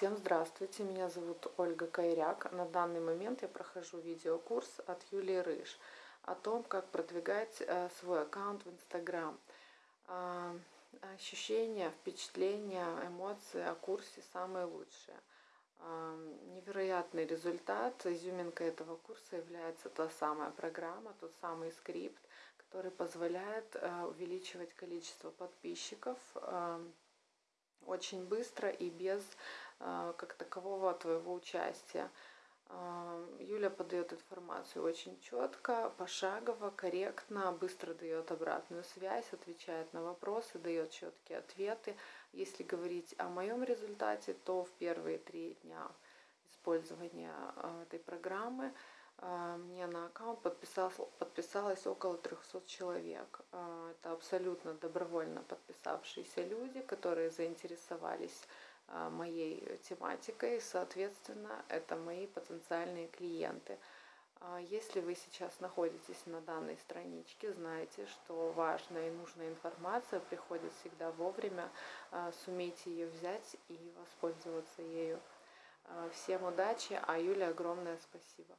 Всем здравствуйте, меня зовут Ольга Кайряк. На данный момент я прохожу видеокурс от Юлии Рыж о том, как продвигать э, свой аккаунт в Инстаграм. А, ощущения, впечатления, эмоции о курсе самые лучшие. А, невероятный результат. Изюминкой этого курса является та самая программа, тот самый скрипт, который позволяет э, увеличивать количество подписчиков э, очень быстро и без как такового твоего участия. Э, Юля подает информацию очень четко, пошагово, корректно, быстро дает обратную связь, отвечает на вопросы, дает четкие ответы. Если говорить о моем результате, то в первые три дня использования э, этой программы мне на аккаунт подписалось, подписалось около 300 человек. Это абсолютно добровольно подписавшиеся люди, которые заинтересовались моей тематикой. Соответственно, это мои потенциальные клиенты. Если вы сейчас находитесь на данной страничке, знайте, что важная и нужная информация приходит всегда вовремя. Сумейте ее взять и воспользоваться ею. Всем удачи, а Юле огромное спасибо.